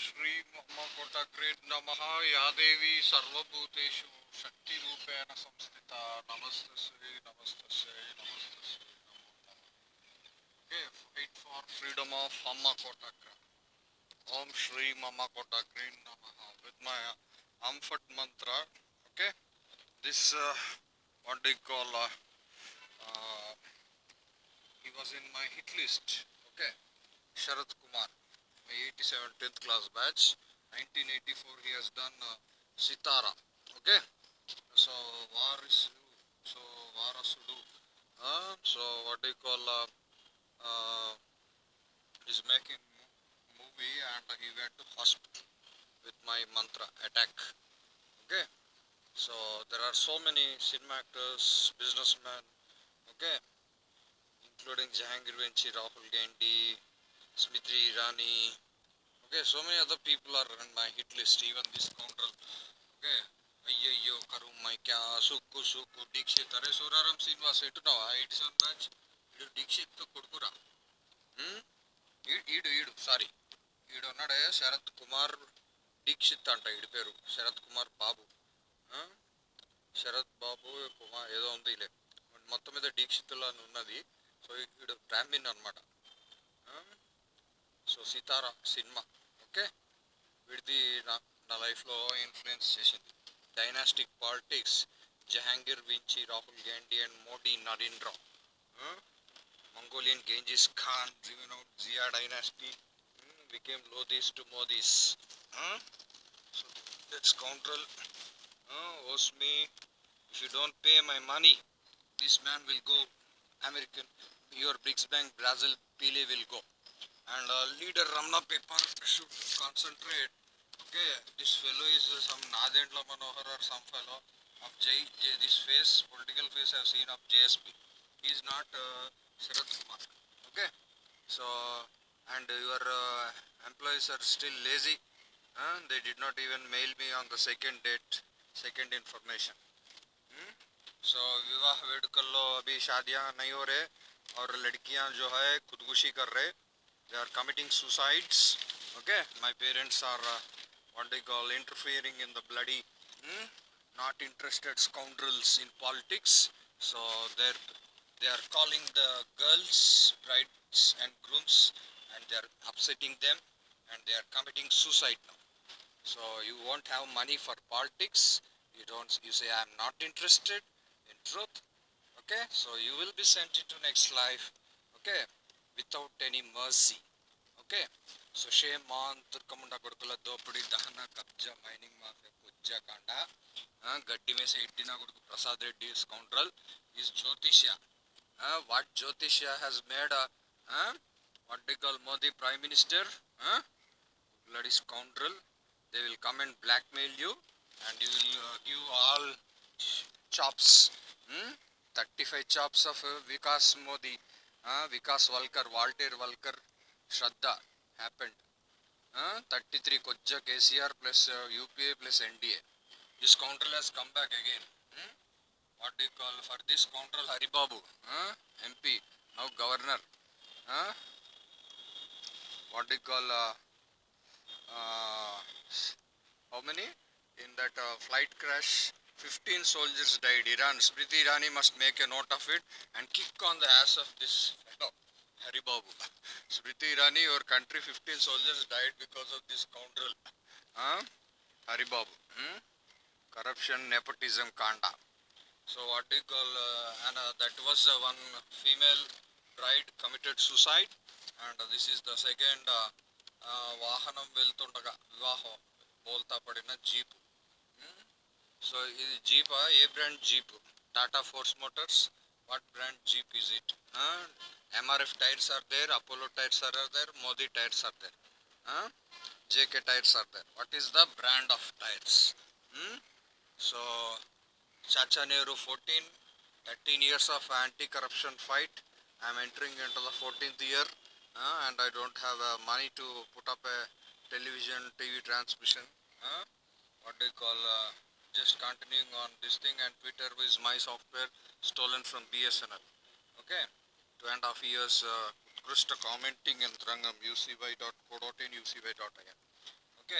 श्री महाकोटा ग्रेड नमः या देवी सर्वभूतेषु शक्ति रूपेण संस्थिता। नमस्ते श्री नमस्ते श्री नमस्ते Shri okay fight for freedom of महाकोटा grade ओम श्री महाकोटा ग्रेड नमः विद माय अम्फट मंत्र okay this what do you call he was in my hit list okay Sharad Kumar my 87 10th class batch 1984 he has done uh, Sitara okay? So Varisu so Varasudu uh, so what do you call uh, uh, he's making movie and he went to hospital with my mantra attack okay? So there are so many cinema actors businessmen okay? Including Jahangir Venchi, Rahul Gandhi, Smriti Irani. Okay, so many other people are on my hit list, even this scoundrel. Okay, అయ్యయ్యో కరువు సుక్కు సుక్కు దీక్షిత్. అరే సూరారం శ్రీనివాస్ ఎట్టున్నావా eight seven batch ఈడు Dikshit కొడుకురా. Hmm? ఈడు ఈడు sorry ఈడు ఉన్నాడే శరత్ కుమార్ దీక్షిత్ అంట ఈడి పేరు. శరత్ కుమార్ బాబు. Hmm? శరత్ బాబు కుమార్ ఏదో ఉంది లే. మొత్తం మీద దీక్షితులు అని ఉన్నది. సో ఈడు బ్రాహ్మిన్ అనమాట సో సీతారా సినిమా ఓకే వీడిది నా నా లైఫ్లో ఇన్ఫ్లుయెన్స్ చేసింది dynastic politics Jahangir వించి Rahul Gandhi and Modi Narendra Mongolian Genghis Khan driven out Zia dynasty hmm, became Lodis to Modis. Huh? So that scoundrel uh, owes me. If you don't pay my money, this man will go American. Your BRICS Bank Brazil Pele will go. And uh, leader Ramna Paper should concentrate. Okay, this fellow is uh, some Nadendla Manohar or some fellow of J, J. This face, political face I've seen of JSP. He is not uh, Sarath Kumar. Okay, so and your uh, employees are still lazy. Uh, they did not even mail me on the second date, second information. Hmm? So विवाह वेडकल्लो अभी शादियाँ नहीं हो रहे और लड़कियाँ जो है खुदकुशी कर रहे they are committing suicides. Okay? My parents are uh, what they call interfering in the bloody hmm, not interested scoundrels in politics. So they're they are calling the girls brides and grooms and they are upsetting them and they are committing suicide now. So you won't have money for politics. You don't you say i'm not interested in truth. Okay? So you will be sent into next life. Okay without any mercy okay so shame on తుర్కముండ కొడుకుల దోపిడీ దహన కబ్జా mining mafia కుజ్జాకాండ ఆ, గడ్డి వేసే ఎడ్డిన కొడుకు ప్రసాద్ రెడ్డి స్కౌండ్రల్ ఈజ్ జ్యోతిష్య వాట్ జ్యోతిష్య has made what do call Modi prime minister bloody scoundrel they will come and blackmail you and you will uh, give all chops hmm? 35 chops of uh, vikas modi uh, vikas valkar walter valkar shraddha happened uh, 33 kojja kcr plus uh, upa plus nda this scoundrel has come back again hmm? what do you call for this scoundrel haribabu uh, mp now governor uh, what do you call uh, uh, how many in that uh, flight crash 15 soldiers died iran smriti irani must make a note of it and kick on the ass of this fellow hari babu smriti irani your country 15 soldiers died because of this scoundrel huh? hari babu hmm? corruption nepotism kanda so what do you call uh, and uh, that was uh, one female bride committed suicide and uh, this is the second uh, ఆ, వాహనం వెళ్తుండగా వివాహం బోల్తా పడిన jeep so ఇది జీపా a brand jeep Tata Force Motors what brand jeep is it MRF tyres are there Apollo tyres are there Modi tyres are there JK tyres are there what is the brand of tyres so Chacha Nehru fourteen thirteen years of anti corruption fight I'm entering into the fourteenth year uh, and I don't have uh, money to put up a television TV transmission. Uh, what do you call? Uh, just continuing on this thing, and Twitter is my software stolen from BSNL. Okay, two and a half years. Uh, Utkrishta commenting in Rangam ucy.co.in ucy.in. Okay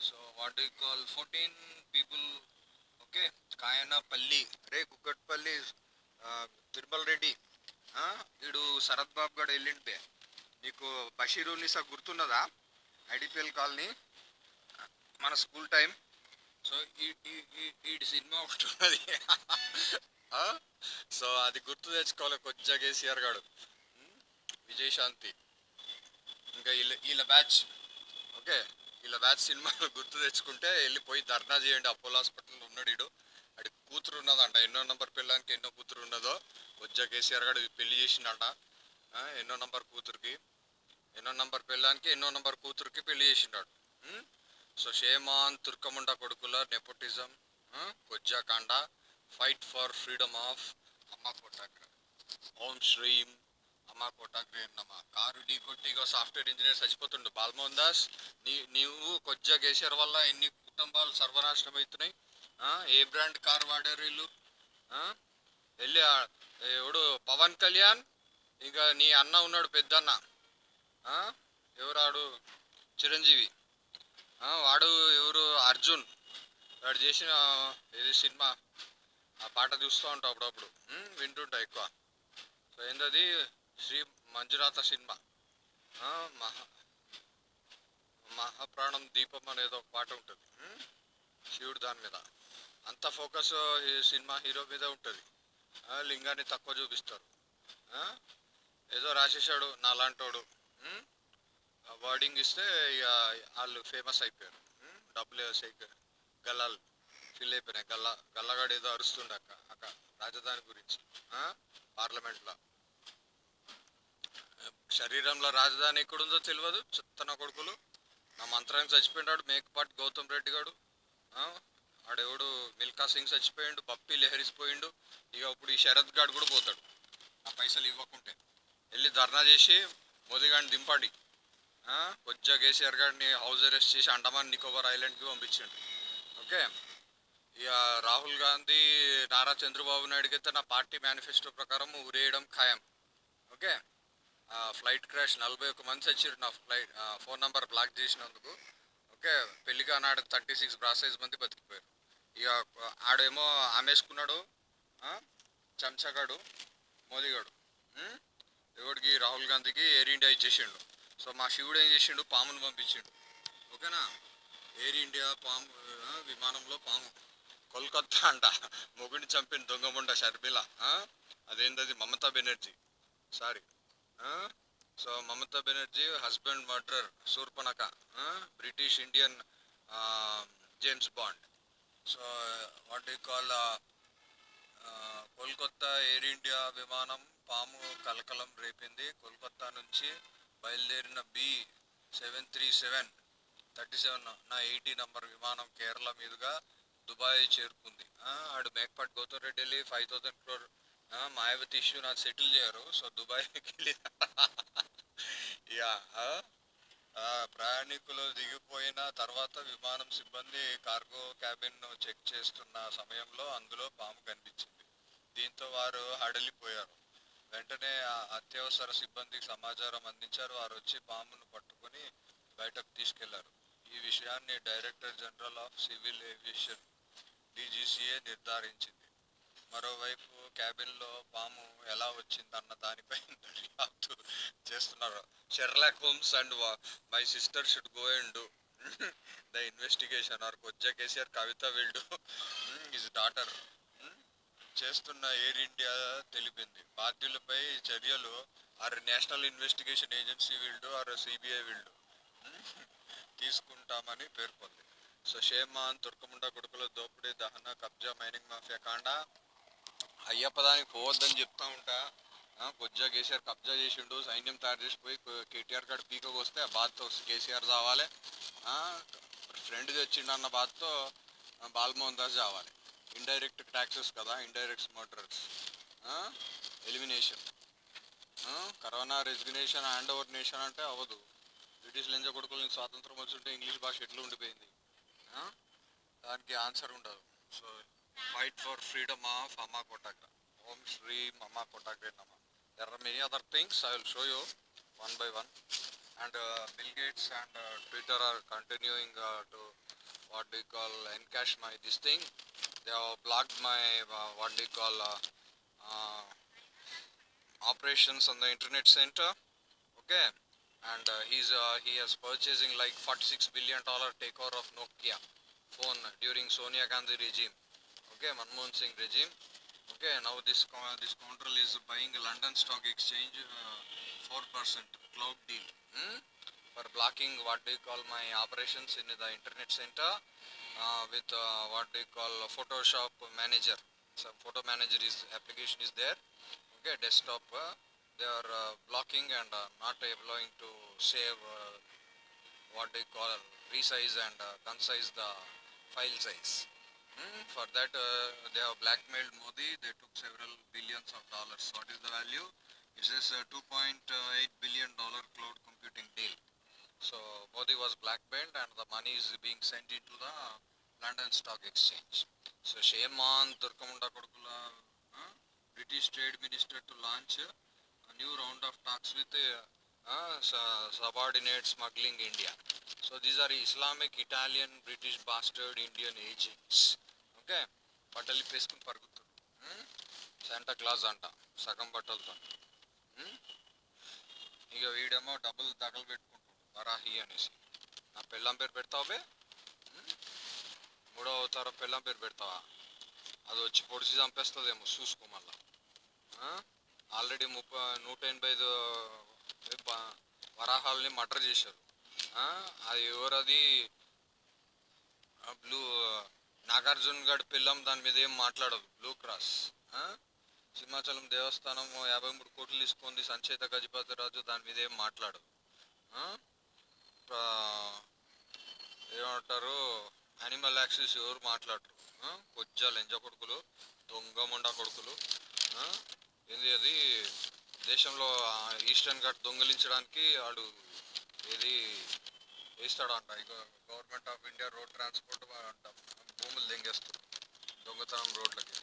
so what do call fourteen people okay Kayanapalli రే కుక్కట్పల్లి ఆ, తిరుమల రెడ్డి ఆ, వీడు శరత్ బాబు గడు వెళ్ళింటే నీకు బషీరు నిసా గుర్తున్నదా IDPL colony మన school time so ఈ cinema ఒకటి ఉన్నది. సో అది గుర్తు తెచ్చుకోవాలి కొద్దిగా కేసీఆర్ గారు. విజయశాంతి ఇంకా వీళ్ళ వీళ్ళ బ్యాచ్ ఓకే? వీళ్ళ బ్యాచ్ సినిమాలు గుర్తు తెచ్చుకుంటే వెళ్ళిపోయి ధర్నా చేయండి. అపోలో హాస్పిటల్లో ఉన్నాడు ఇడు అడి కూతురు ఉన్నదంట. ఎన్నో నంబర్ పిల్లానికి ఎన్నో కూతురు ఉన్నదో కొద్దిగా కేసీఆర్ గారు పెళ్ళి చేసిండంట. ఎన్నో నంబర్ కూతురికి. ఎన్నో నంబర్ పిల్లానికి ఎన్నో నంబర్ కూతురికి పెళ్ళి చేసిండాడు. సో షేమాన్ తుర్కముండ కొడుకుల నెపోటిజం కొజ్జాకాండ ఫైట్ ఫర్ ఫ్రీడమ్ ఆఫ్ అమ్మ కోటాగ్ర ఓం శ్రీం అమ్మ కోటాగ్రే నమ. కారు ఢీ కొట్టిగా సాఫ్ట్వేర్ ఇంజనీర్ చచ్చిపోతుండు బాల్మోహన్ దాస్ నీ నీవు కొజ్జా కేసీఆర్ వల్ల ఎన్ని కుటుంబాలు సర్వనాశనం అవుతున్నాయి ఏ బ్రాండ్ కార్ వాడారు వీళ్ళు? వెళ్ళి ఆ- ఎవడు? పవన్ కళ్యాణ్? ఇంకా నీ అన్న ఉన్నాడు పెద్దన్న. ఎవరాడు? చిరంజీవి. వాడు ఎవరు? అర్జున్. వాడు చేసిన ఏది సినిమా? ఆ పాట చూస్తూ ఉంటాం అప్పుడప్పుడు. వింటుంటా ఎక్కువ. సో ఏంటది శ్రీ మంజునాథ సినిమా. మహా మహాప్రాణం దీపం అనేది ఒక పాట ఉంటుంది. శివుడు దాని మీద. అంత ఫోకస్ సినిమా హీరో మీద ఉంటుంది. లింగాన్ని తక్కువ చూపిస్తారు. ఏదో రాసేసాడు నాలాంటోడు. ఉమ్, వర్డింగ్ ఇస్తే ఇక వాళ్ళు ఫేమస్ అయిపోయారు. డబ్బులు వేసాయి గల్లాలు ఫిల్ అయిపోయినాయి. గల్ల గల్లగాడు ఏదో అరుస్తుండే అక్క అక్క రాజధాని గురించి. పార్లమెంట్లో. శరీరంలో రాజధాని ఎక్కడుందో తెలియదు చిత్తన కొడుకులు. నా మంత్రానికి చచ్చిపోయినాడు మేకపాటి గౌతమ్ రెడ్డి గారు ఆడెవడు? మిల్కా సింగ్ చచ్చిపోయిండు పప్పి లెహరిసిపోయిండు. ఇక ఇప్పుడు ఈ శరత్ గాడు కూడా పోతాడు. నా పైసలు ఇవ్వకుంటే. వెళ్ళి ధర్నా చేసి మోదీ గారిని దింపండి కొద్దిగా కేసీఆర్ గారిని హౌస్ అరెస్ట్ చేసి అండమాన్ నికోబార్ ఐలాండ్కి పంపించండి. ఓకే? ఇక రాహుల్ గాంధీ నారా చంద్రబాబు నాయుడుకి అయితే నా పార్టీ మేనిఫెస్టో ప్రకారం ఉరేయడం ఖాయం. ఓకే? ఫ్లైట్ క్రాష్ నలభై ఒక్క మంది వచ్చారు నా ఫ్లైట్ ఫోన్ నంబర్ బ్లాక్ చేసినందుకు. ఓకే? పెళ్ళిగా నాడు థర్టీ సిక్స్ బ్రాసైజ్ మంది బతికిపోయారు. ఇక ఆడేమో ఆమెసుకున్నాడు చంచగాడు మోదీగాడు. ఇవాడికి రాహుల్ గాంధీకి ఎయిర్ ఇండియా ఇచ్చేసిండు. సో మా శివుడు ఏం చేసిండు? పామును పంపించిండు. ఓకేనా? ఎయిర్ ఇండియా పాము విమానంలో పాము. కోల్కత్తా అంట. మొగుడిని చంపిన దొంగముండ షర్మిల. ఆ? అదేంటది Mamata Banerjee. Sorry so Mamata Banerjee husband murder Shurpanakha British Indian James Bond so what you call Kolkata Air India విమానం పాము కలకలం రేపింది. కోల్కత్తా నుంచి బయలుదేరిన B seven three seven thirty seven నా ఎయిటీ నంబర్ విమానం కేరళ మీదుగా దుబాయ్ చేరుకుంది. ఆడు మేకపాటి గౌతమ్ రెడ్డి వెళ్ళి five thousand crore Mayawati issue నాకు సెటిల్ చేయరు. సో దుబాయ్కి వెళ్ళి యా ప్రయాణికులు దిగిపోయిన తర్వాత విమానం సిబ్బంది కార్గో క్యాబిన్ చెక్ చేస్తున్న సమయంలో అందులో పాము కనిపించింది. దీంతో వారు హడలిపోయారు. వెంటనే అత్యవసర సిబ్బందికి సమాచారం అందించారు. వారు వచ్చి పామును పట్టుకొని బయటకు తీసుకెళ్ళారు. ఈ విషయాన్ని director general of civil aviation DGCA నిర్ధారించింది. మరోవైపు క్యాబిన్లో పాము ఎలా వచ్చిందన్న దానిపై దర్యాప్తు చేస్తున్నారు. Sherlock Holmes and my sister should go and do the investigation or కొజ్జా KCR Kavitha విల్డు. His daughter. చేస్తున్న ఎయిర్ ఇండియా తెలిపింది. బాధ్యులపై చర్యలు ఆర్ నేషనల్ ఇన్వెస్టిగేషన్ ఏజెన్సీ వీళ్ళు ఆర్ సిబిఐ వీళ్ళు. తీసుకుంటామని పేర్కొంది. సో షేమాన్ తుర్కముండ కొడుకుల దోపిడీ దహన కబ్జా మైనింగ్ మాఫియా కాండ అయ్యప్ప దానికి పోవద్దని చెప్తా ఉంటా. కొద్దిగా కేసీఆర్ కబ్జా చేసిండు సైన్యం తయారు చేసిపోయి కేటీఆర్ కాడ పీకకు వస్తే ఆ బాధతో కేసీఆర్ చావాలి. ఫ్రెండ్ తెచ్చిండు అన్న బాధతో బాలమోహన్ దాస్ చావాలి. ఇండైరెక్ట్ ట్యాక్సెస్ కదా indirect murders elimination corona resignation hand over nation అంటే అవ్వదు. బ్రిటిష్ లింజ కొడుకులని స్వాతంత్రం వచ్చుంటే ఇంగ్లీష్ భాష ఎట్లా ఉండిపోయింది? దానికి ఆన్సర్ ఉండదు. So fight for freedom of అమ్మా కోటాగ్ర ఓం శ్రీ అమ్మా కోటాగ్రే నమ there are many other things I will show you one by one and uh, and Gates are continuing to what continuing call to what my this thing They have blocked my uh, what do you call uh, uh, operations on the internet center. Okay, and uh, he's uh, he has purchasing like 46 billion dollar takeover of Nokia phone during Sonia Gandhi regime. Okay, Manmohan Singh regime. Okay, now this this control is buying London Stock Exchange four percent cloud deal hmm? for blocking what do you call my operations in the internet center with uh, what you call Photoshop manager. Some photo manager is application is there. Okay, desktop. Uh, they are uh, blocking and uh, not allowing to save uh, what they call resize and uh, concise the file size. Hmm, For that, uh, they have blackmailed Modi. They took several billions of dollars. What is the value? It says uh, 2.8 billion dollar cloud. So Modi was blackmailed, and the money is being sent into the London Stock Exchange. So shame on Turkamunda Kodukula, uh, British Trade Minister to launch a new round of talks with uh, uh, su- subordinate smuggling India. So these are Islamic, Italian, British bastard Indian agents. Okay బట్టలు వేసుకుని పరుగుతారు Santa Claus అంట సగం బట్టలతో ఉమ్? ఇక వీడేమో డబ్బులు తగలు పెట్టుకుంటాడు వరాహి అనేసి. నా పెళ్ళాం పేరు పెడతావు బే? ఉమ్? మూడో అవతారం పెళ్ళాం పేరు పెడతావా? అది వచ్చి పొడిచి చంపేస్తుందేమో చూసుకో మళ్ళా. ఆల్రెడీ ముప్పై నూట ఎనభై ఐదు బ- వరాహాలని మర్డర్ చేశారు. అది ఎవరది? బ్లూ నాగార్జున గడ్ పిల్లం దాని మీద ఏం మాట్లాడదు. Blue cross. సింహాచలం దేవస్థానం యాభై మూడు కోట్లు తీసుకుంది సంచేత గజపతి రాజు దాని మీద ఏం మాట్లాడదు. ఏమంటారు? యానిమల్ యాక్సిస్ ఎవరు మాట్లాడరు? కొజ్జా లెంజ కొడుకులు దొంగ మొండ కొడుకులు ఏంది అది? దేశంలో ఈస్టర్న్ ఘాట్ దొంగిలించడానికి వాడు ఏది వేస్తాడంట. ఇక government of India road transport అంట. భూములు దెంగేస్తారు దొంగతనం రోడ్లకి.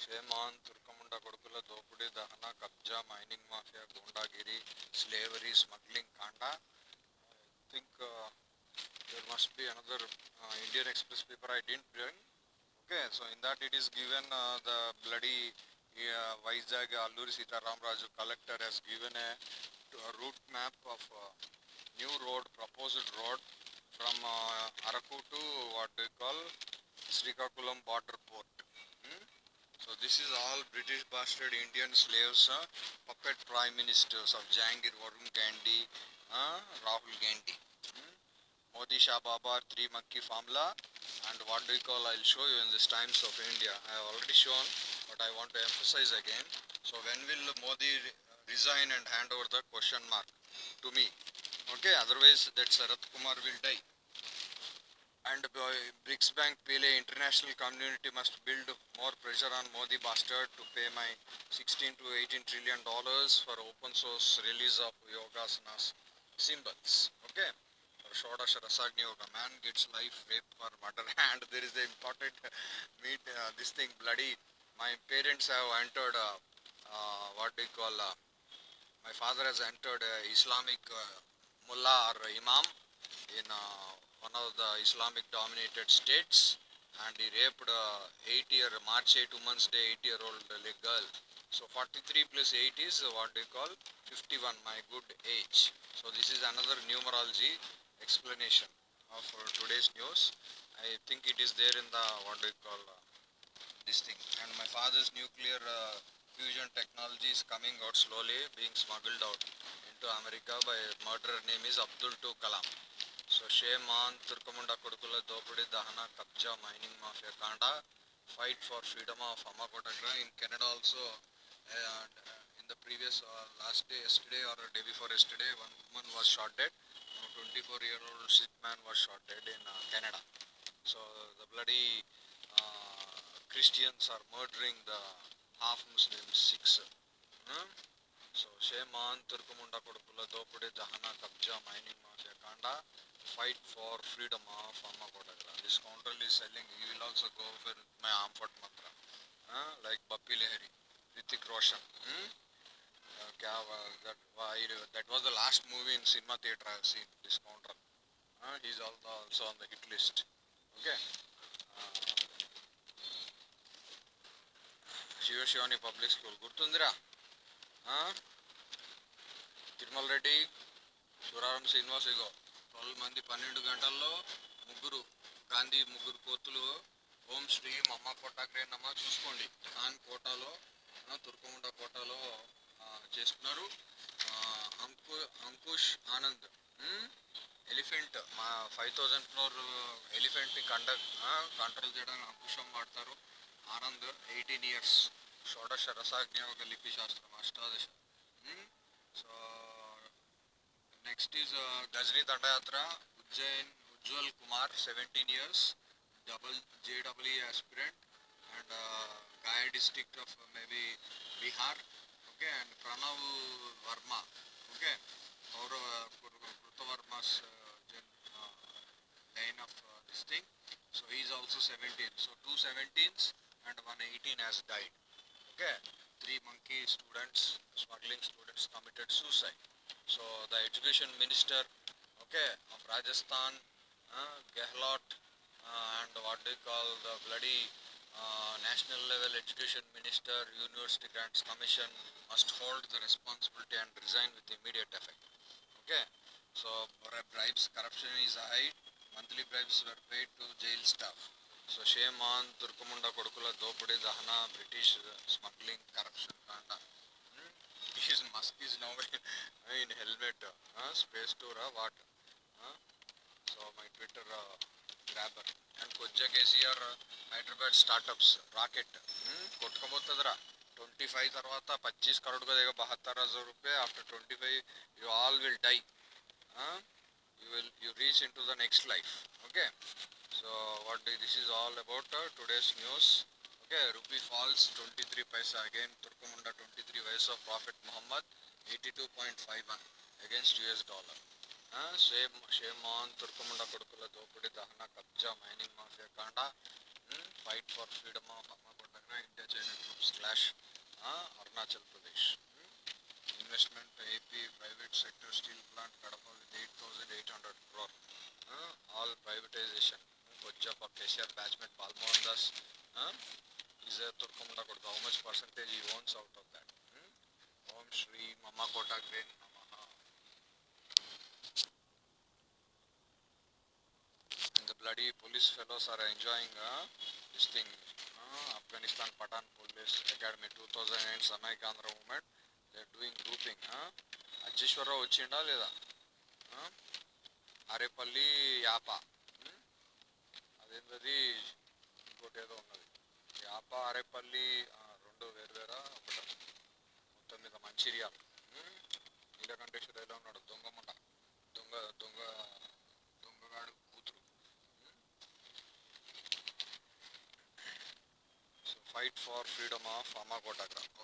క్షేమాన్ తుర్కముండ కొడుకుల దోపిడీ దహన కబ్జా మైనింగ్ మాఫియా గూండాగిరి స్లేవరీ స్మగ్లింగ్ కాండా think there must be another uh, Indian Express paper I didn't bring. Okay, so in that it is given uh, the bloody uh, Vizag Alluri Sitaram Raju collector has given a, a route map of uh, new road, proposed road from uh, Araku to what they call Srikakulam border port. Hmm? So this is all British bastard Indian slaves, uh, puppet prime ministers of Jahangir, Varun Gandhi, uh, Rahul Gandhi. Hmm? Modi Shah Babar, three monkey formula, and what do you call? I'll show you in this Times of India. I have already shown, but I want to emphasize again. So when will Modi resign and hand over the question mark to me? Okay, otherwise that Sarath Kumar will die. And uh, BRICS Bank PLA international community must build more pressure on Modi bastard to pay my 16 to 18 trillion dollars for open source release of yoga Yogasanas symbols. Okay. For Shodash Rasagni Yoga, man gets life rape for murder and there is the important meet uh, this thing bloody. My parents have entered uh, uh, what you call uh, my father has entered uh, Islamic uh, mullah or imam in one of the Islamic dominated states and he raped uh, 8 year March 8 Women's Day 8 year old girl. So 43 plus 8 is what they call 51 my good age. So this is another numerology explanation of today's news. I think it is there in the what you call uh, this thing and my father's nuclear uh, fusion technology is coming out slowly being smuggled out into America by murderer name is Abdul Tu Kalam. So shame on Turkamunda Kodukula Dopudi Dahana Kabja mining mafia Kanda fight for freedom of Amakotagra in Canada also uh, in the previous uh, last day yesterday or day before yesterday one woman was shot dead now 24 year old Sikh man was shot dead in uh, Canada so the bloody uh, Christians are murdering the half Muslim Sikhs Hmm? So shame on Turkamunda Kodukula Dopudi Dahana Kabja mining mafia Kanda fight for freedom of Amma Kotagra. This counter is selling, he will also go for my Amphot Mantra. Huh? Like Bappi Lehri, Hrithik Roshan that was the last movie in cinema theatre I seen discount run he's also on the hit list okay Shivashivani public school గుర్తుందిరా Tirumala Reddy Suraram Srinivas ఇగో twelve మంది పన్నెండు గంటల్లో ముగ్గురు గాంధీ ముగ్గురు కోతులు ఓం శ్రీ మమ్మ కోట గ్రేనమ్మ చూసుకోండి. On కోటాలో తుర్కముండ కోటలో చేసుకున్నారు అంకు అంకుష్ ఆనంద్ ఎలిఫెంట్ మా ఫైవ్ థౌజండ్ ఫ్లోర్ ఎలిఫెంట్ని కండక్ట్ కంట్రోల్ చేయడానికి అంకుశం వాడతారు. ఆనంద్ ఎయిటీన్ ఇయర్స్ షోడశ రసాజ్ఞాయక లిపి శాస్త్రం అష్టాదశ సో నెక్స్ట్ ఈజ్ గజనీ దండయాత్ర Ujjain Ujjwal Kumar seventeen years double JW aspirant and Gaya district of uh, maybe Bihar, okay, and Pranav Varma, okay, or Krutha uh, uh, line of this thing. So he is also 17. So two 17s and one 18 has died. Okay, three monkey students, smuggling students committed suicide. So the education minister, okay, of Rajasthan, uh, Gehlot, uh, and what they call the bloody national level education minister university grants commission must hold the responsibility and resign with immediate effect okay so bri- bribes corruption is high monthly bribes were paid to jail staff so shame on తుర్కముండ కొడుకుల దోపిడీ దహన British smuggling corruption కాండ is Musk is no in helmet space టూరా what so my Twitter ग्राबर आजी are Hyderabad startups rocket कोवंटी फै तर पच्चीस करोड़ बहत्तर हज़ार रुपये after twenty five you all will die you will you reach in the next life okay so what this is all about today's news okay rupee falls twenty three पैसा again तुर्कमुंड twenty three ways of profit Mohammed eighty two against US dollar షేబ్ shame on తుర్కముండ కొడుకుల దోపిడీ దహన కబ్జా mining mafia కాండ fight for freedom of హమ్మకొండ దగ్గర India China troops clash Arunachal Pradesh investment AP private sector steel plant Kadapa with eight thousand eight hundred crore all privatisation కొజ్జప్ప KCR బ్యాచ్మెంట్ Paul Mohan Das is తుర్కముండ కొడుకు హౌ మచ్ పర్సంటేజ్ ఈ owns out of that Om Shri మమ్మ quota grain bloody police fellows are enjoying uh, this thing. Uh, Afghanistan Patan Police Academy 2008 Samay Gandhra movement. They doing grouping Achheshwara Rao వచ్చిండా లేదా అరేపల్లి యాప అదేంటది ఇంకోటి ఏదో ఉన్నది యాప అరేపల్లి రెండు వేరు వేరా ఒకట. మొత్తం మీద మంచిర్యాల. Hmm? నీలకంఠేశ్వర ఎలా ఉన్నాడు? దొంగ ముండ దొంగ దొంగ fight for freedom of Amakotagram.